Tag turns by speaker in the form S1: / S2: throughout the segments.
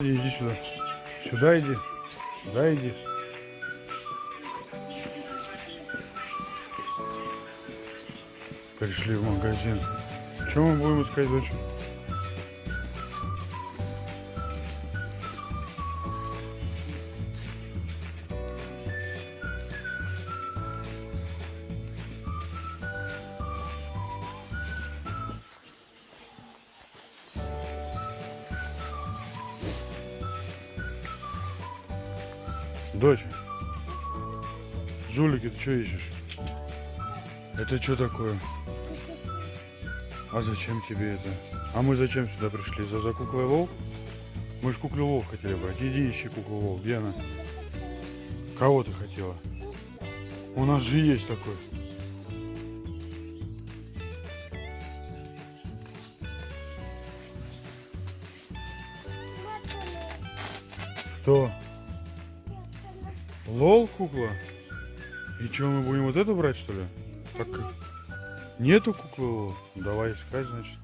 S1: Иди сюда. Сюда иди. Сюда иди. Пришли в магазин. Что мы будем искать, дочь? Дочь, жулики, ты что ищешь? Это что такое? А зачем тебе это? А мы зачем сюда пришли? За, за куклой Лол? Мы же куклу Лол хотели брать. Иди ищи куклу Лол. Где она? Кого ты хотела? У нас же есть такой. Кто? Лол кукла? И что, мы будем вот эту брать, что ли? Так, нету куклы Лол? Давай искать, значит.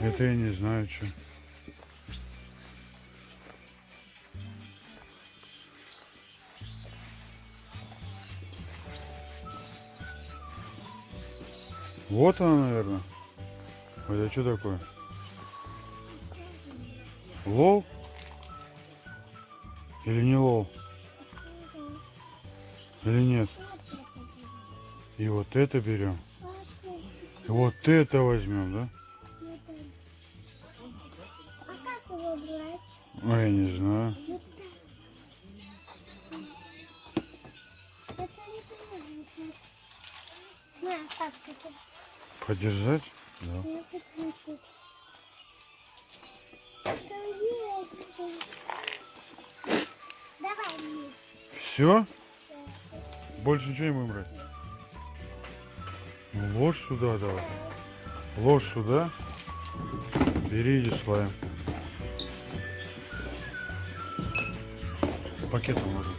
S1: Это я не знаю, что. Вот она, наверное. Это что такое? Лол? Или не лол? Или нет? И вот это берем. И вот это возьмем, да?
S2: А
S1: я не знаю. Подержать? Да.
S2: Я хочу. Это есть. Давай мне.
S1: Все? Больше ничего не будем брать? Ну, ложь сюда давай. Ложь сюда. Бери иди слайм. Пакетом ложим.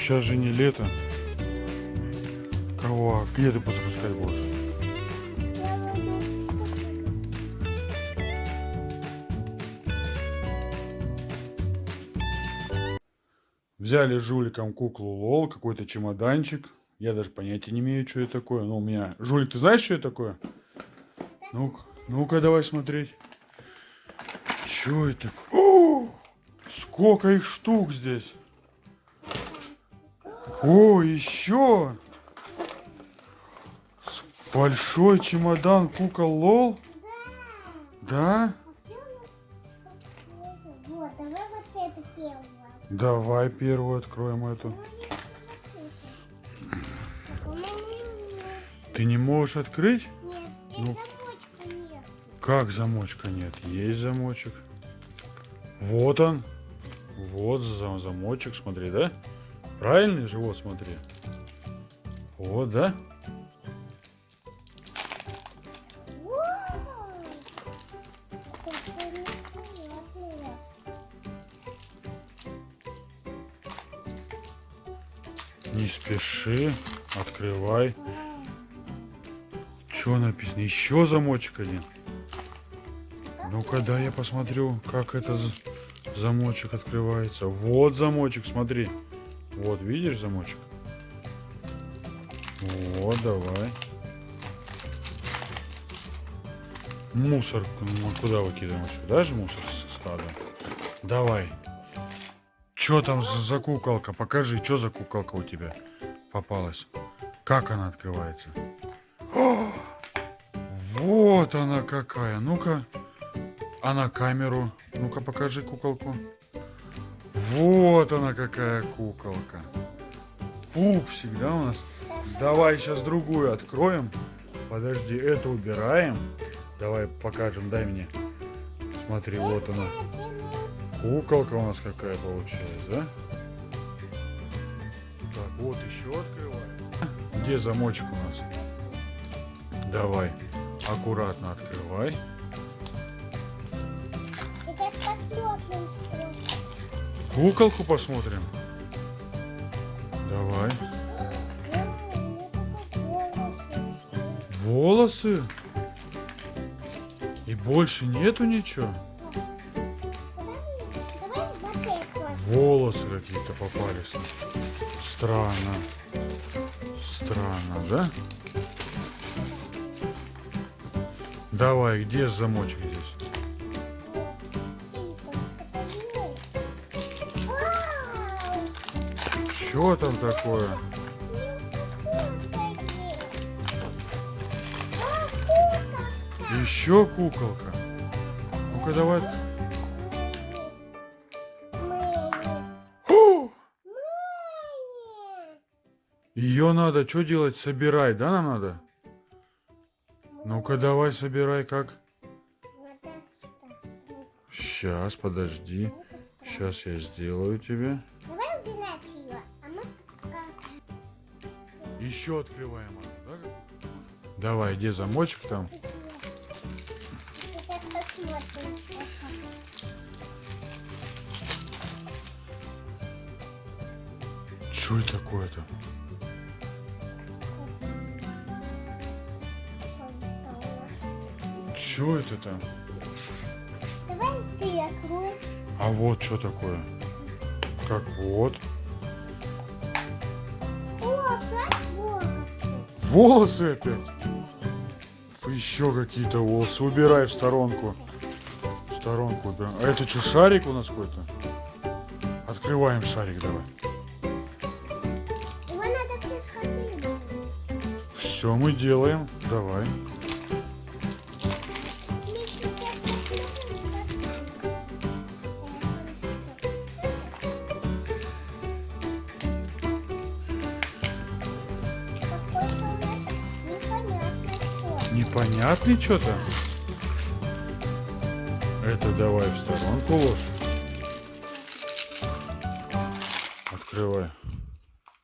S1: Сейчас же не лето. Кого? Где ты запускать будешь? Взяли жуликом куклу Лол, какой-то чемоданчик. Я даже понятия не имею, что это такое. Ну, у меня... Жулик, ты знаешь, что это такое? Ну-ка, ну-ка, давай смотреть. Что это? О, сколько их штук здесь? О, еще! Большой чемодан кукол Лол? Да?
S2: Вот, давай первую.
S1: Откроем эту.
S2: А по-моему, нет.
S1: Ты не можешь открыть?
S2: Нет,
S1: Ну.
S2: замочка нет.
S1: Как замочка нет? Есть замочек. Вот он. Вот за- замочек, смотри, да? Правильный же, вот смотри. Вот, да? Не спеши. Открывай. Что написано? Еще замочек один. Ну-ка, да, я посмотрю, как это з- замочек открывается. Вот замочек, смотри. Вот, видишь замочек? Вот, давай. Мусор мы куда выкидываем? Сюда же мусор складываем? Давай. Что там за, куколка? Покажи, что за куколка у тебя попалась? Как она открывается? О, вот она какая. Ну-ка. А на камеру? Ну-ка покажи куколку. Вот она какая куколка. Пупсик, да, у нас? Давай сейчас другую откроем. Подожди, эту убираем. Давай покажем, дай мне. Смотри, вот она. Куколка у нас какая получилась, да? Так, вот еще открываем. где замочек у нас? Давай, аккуратно открывай. Куколку посмотрим. Давай. Волосы? И больше нету ничего? Волосы какие-то попались. Странно. Странно, да? Давай, где замочек Что там такое? Еще куколка. Ну-ка давай. Ее надо что делать? Собирай, да, нам надо? Ну-ка давай собирай как. Сейчас, подожди. Сейчас я сделаю тебе. Еще открываем да? Давай, где замочек там?
S2: Сейчас посмотрим.
S1: Что это такое-то? Что это там?
S2: Давай ты открой.
S1: А вот что такое? Как вот? Волосы опять? Еще какие-то волосы. Убирай в сторонку. В сторонку убираем. А это что, шарик у нас какой-то? Открываем шарик давай. Все мы делаем. Давай. Непонятный что-то? Это давай в сторонку ложь. Открывай.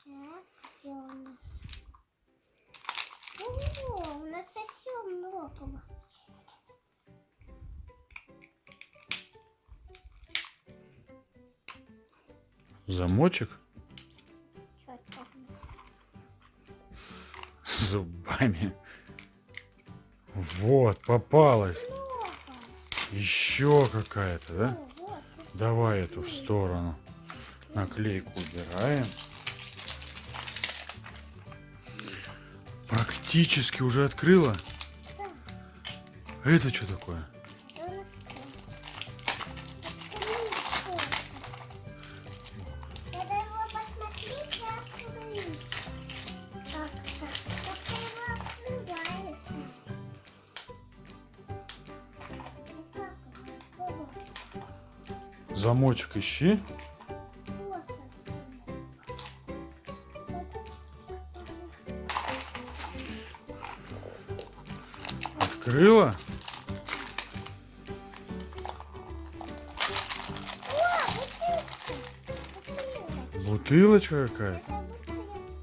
S2: О, у нас совсем много.
S1: Замочек зубами. Вот, попалась. Еще какая-то, да? Давай эту в сторону. Наклейку убираем. Практически уже открыла. Это что такое? Замочек ищи. Открыла? Бутылочка какая-то.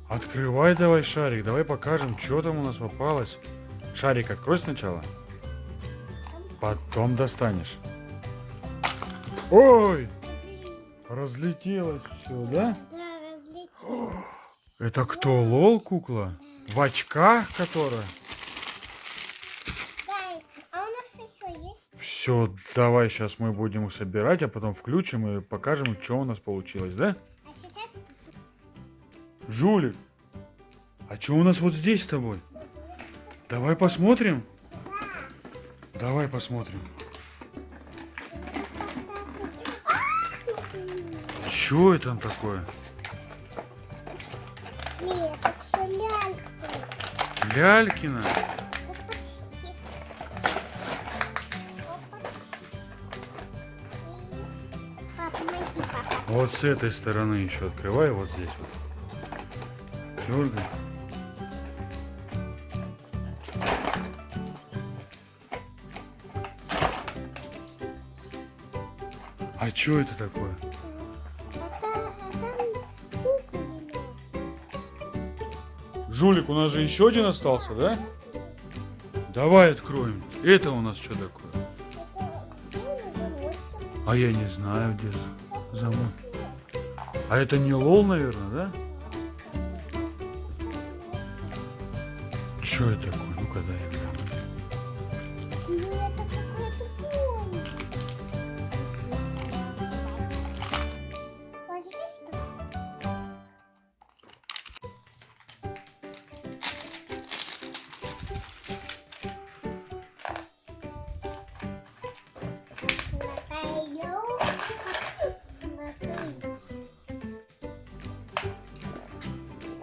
S1: Открывай давай шарик. Давай покажем, что там у нас попалось. Шарик открой сначала. Потом достанешь. Ой! Разлетелось все, да?
S2: Да, разлетелось.
S1: Это кто, лол кукла? В очках которая?
S2: Да, а у нас еще есть?
S1: Все, давай сейчас мы будем их собирать, а потом включим и покажем, что у нас получилось, да?
S2: А сейчас
S1: Жулик, а что у нас вот здесь с тобой? Давай посмотрим. Давай посмотрим. Что это там такое?
S2: Нет, это.
S1: Лялькина?
S2: Папа.
S1: Вот с этой стороны еще открывай, вот здесь вот. Дергай. А что это такое? Жулик, у нас же еще один остался, да? Давай откроем. Это у нас что такое? А я не знаю, где за- замок. А это не лол, наверное, да? Что это такое? Ну-ка дай я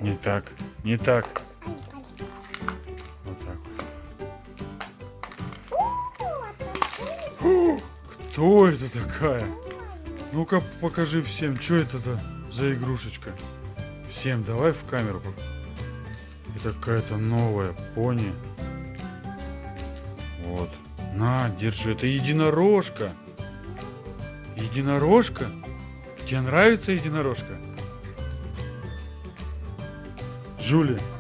S1: Не так, не так. Вот так вот. Кто это такая? Ну-ка покажи всем, что это-то за игрушечка. Всем давай в камеру. Это какая-то новая пони. Вот. На, держи. Это единорожка. Единорожка? Тебе нравится единорожка? Júlia.